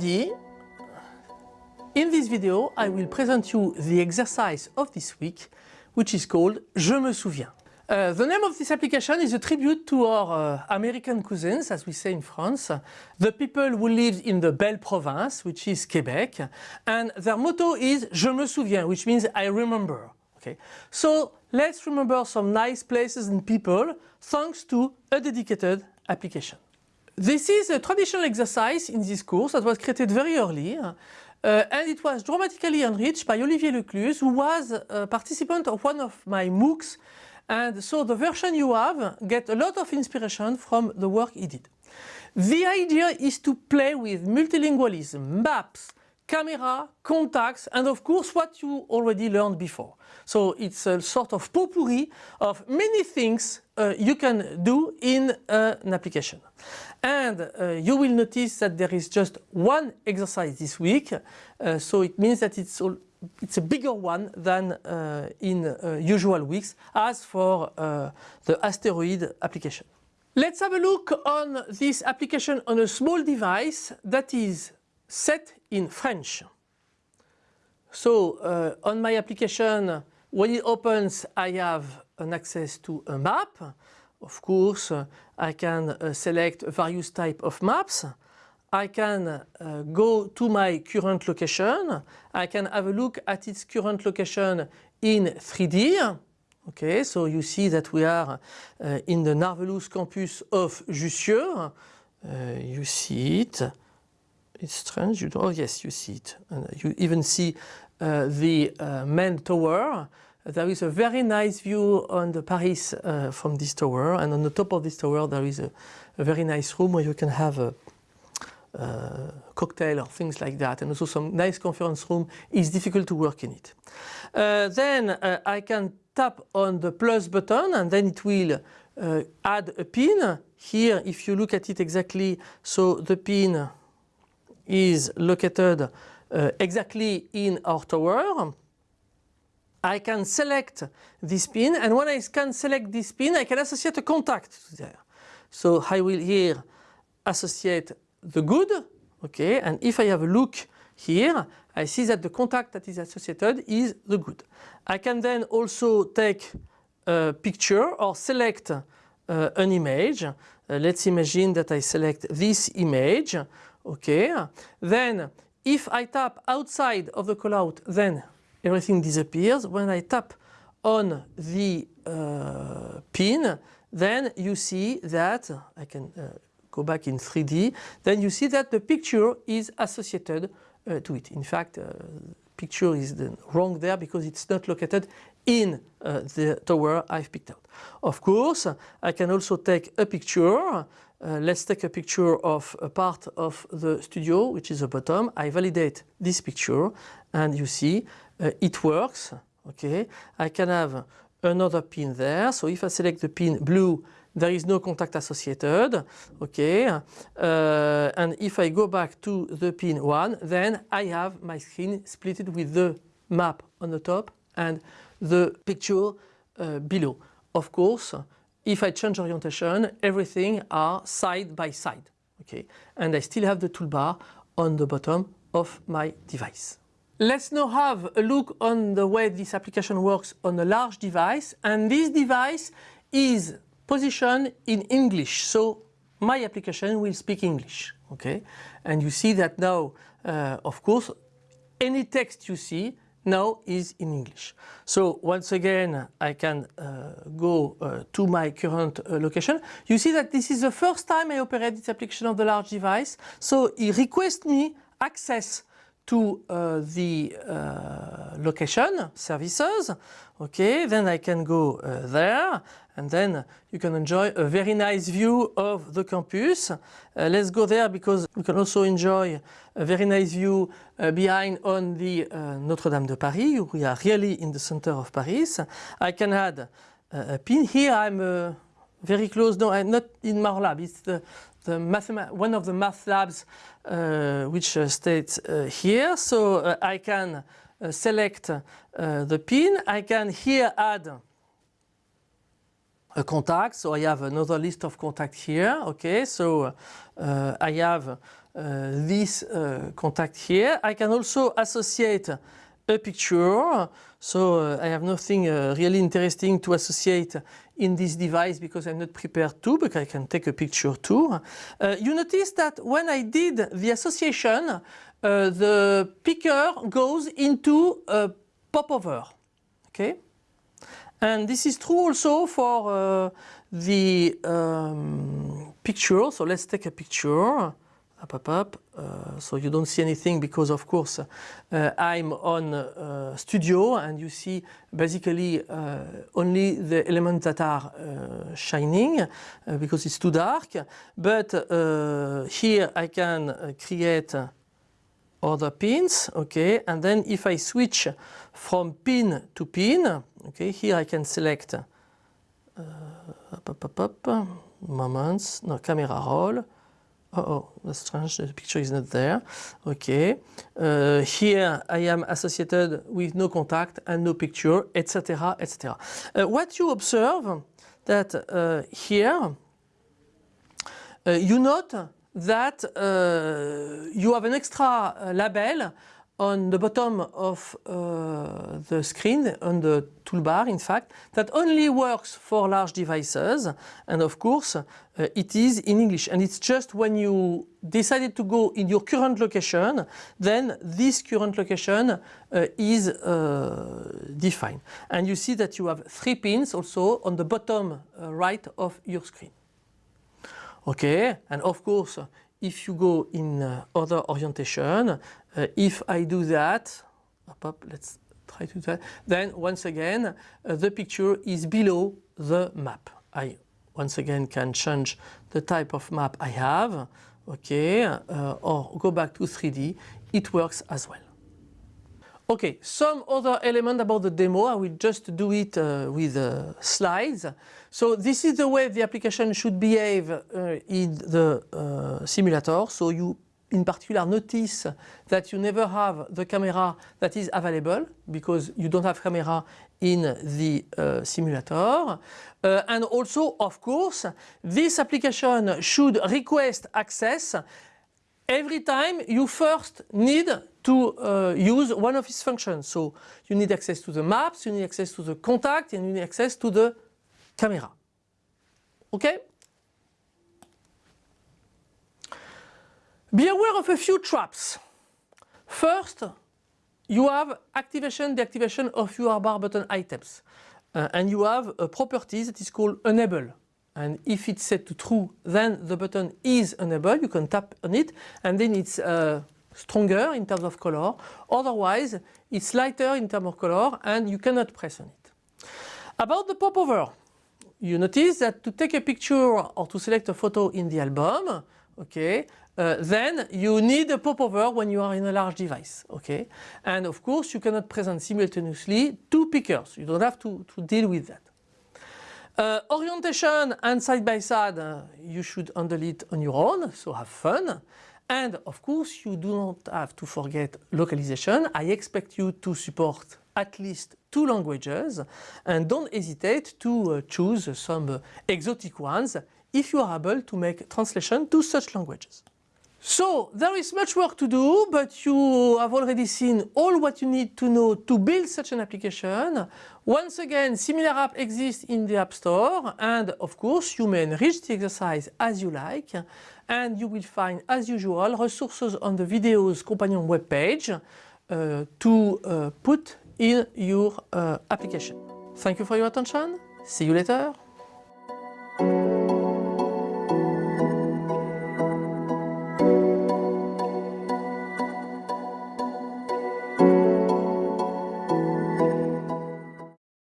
everybody! In this video, I will present you the exercise of this week, which is called Je me souviens. Uh, the name of this application is a tribute to our uh, American cousins, as we say in France, the people who live in the Belle Province, which is Quebec, and their motto is Je me souviens, which means I remember. Okay, so let's remember some nice places and people thanks to a dedicated application. This is a traditional exercise in this course that was created very early uh, and it was dramatically enriched by Olivier Lecluse who was a participant of one of my MOOCs and so the version you have get a lot of inspiration from the work he did. The idea is to play with multilingualism, maps, camera, contacts and of course what you already learned before. So it's a sort of potpourri of many things uh, you can do in uh, an application. And uh, you will notice that there is just one exercise this week, uh, so it means that it's, all, it's a bigger one than uh, in uh, usual weeks as for the asteroid application. Let's have a look on this application on a small device that is set in French. So uh, on my application, when it opens, I have an access to a map. Of course, uh, I can uh, select various type of maps. I can uh, go to my current location. I can have a look at its current location in 3D. Okay, so you see that we are uh, in the Narvelous campus of Jussieu. Uh, you see it. It's strange. You oh yes, you see it. And you even see uh, the uh, main tower. There is a very nice view on the Paris uh, from this tower, and on the top of this tower there is a, a very nice room where you can have a, a, cocktail or things like that, and also some nice conference room. It's difficult to work in it. Uh, then uh, I can tap on the plus button, and then it will uh, add a pin. Here, if you look at it exactly, so the pin is located uh, exactly in our tower. I can select this pin and when I can select this pin I can associate a contact there. So I will here associate the good, okay, and if I have a look here I see that the contact that is associated is the good. I can then also take a picture or select uh, an image. Uh, let's imagine that I select this image Okay, then if I tap outside of the callout, then everything disappears. When I tap on the uh, pin, then you see that, I can uh, go back in 3D, then you see that the picture is associated uh, to it. In fact, uh, picture is wrong there because it's not located in uh, the tower I've picked out. Of course, I can also take a picture uh, let's take a picture of a part of the studio, which is the bottom. I validate this picture and you see uh, it works. Okay, I can have another pin there. So if I select the pin blue, there is no contact associated. Okay, uh, and if I go back to the pin 1, then I have my screen splitted with the map on the top and the picture uh, below. Of course, if I change orientation, everything are side by side. Okay, and I still have the toolbar on the bottom of my device. Let's now have a look on the way this application works on a large device and this device is positioned in English so my application will speak English okay and you see that now uh, of course any text you see now is in English. So once again I can uh, go uh, to my current uh, location. You see that this is the first time I operate this application of the large device. So it requests me access to uh, the uh, location services. Okay, then I can go uh, there and then you can enjoy a very nice view of the campus. Uh, let's go there because you can also enjoy a very nice view uh, behind on the uh, Notre-Dame de Paris. We are really in the center of Paris. I can add a pin here. I'm very close. No, I'm not in my lab. It's the the one of the math labs uh, which uh, states uh, here. So uh, I can uh, select uh, the pin. I can here add a contact. So I have another list of contacts here. Okay, so I have this uh, contact here. I can also associate a picture. So uh, I have nothing uh, really interesting to associate in this device because I'm not prepared to, but I can take a picture too. Uh, you notice that when I did the association, uh, the picker goes into a popover. Okay? And this is true also for uh, the um, picture. So let's take a picture. Up, up, up. Uh, so you don't see anything because of course uh, I'm on uh, studio and you see basically uh, only the elements that are shining because it's too dark. But here I can create other pins, okay, and then if I switch from pin to pin, okay, here I can select up, up, up, up, moments, no, camera roll, Oh, oh, that's strange, the picture is not there. Okay. Uh, here I am associated with no contact and no picture, etc., etc. Uh, what you observe that uh, here, uh, you note that uh, you have an extra uh, label on the bottom of uh, the screen, on the toolbar in fact, that only works for large devices. And of course uh, it is in English. And it's just when you decided to go in your current location then this current location uh, is uh, defined. And you see that you have three pins also on the bottom right of your screen. Okay, and of course if you go in uh, other orientation, uh, if I do that, up, up, let's try to do that, then once again uh, the picture is below the map. I once again can change the type of map I have, okay, uh, or go back to 3D, it works as well. Okay, some other element about the demo, I will just do it uh, with uh, slides. So this is the way the application should behave uh, in the uh, simulator. So you in particular notice that you never have the camera that is available because you don't have camera in the uh, simulator. Uh, and also, of course, this application should request access every time you first need to uh, use one of its functions. So you need access to the maps, you need access to the contact, and you need access to the camera. Okay? Be aware of a few traps. First, you have activation, deactivation of your UIBar button items. Uh, and you have a property that is called enable. And if it's set to true, then the button is enabled. You can tap on it and then it's uh, stronger in terms of color. Otherwise, it's lighter in terms of color and you cannot press on it. About the popover, you notice that to take a picture or to select a photo in the album, okay, uh, then you need a popover when you are in a large device, okay? And of course you cannot present simultaneously two pickers, you don't have to, to deal with that. Uh, orientation and side by side, uh, you should handle it on your own, so have fun. And of course you do not have to forget localization. I expect you to support at least two languages and don't hesitate to uh, choose some uh, exotic ones if you are able to make translation to such languages. So there is much work to do, but you have already seen all what you need to know to build such an application. Once again, similar app exists in the App Store and of course you may enrich the exercise as you like and you will find as usual resources on the videos companion webpage uh, to uh, put in your uh, application. Thank you for your attention. See you later.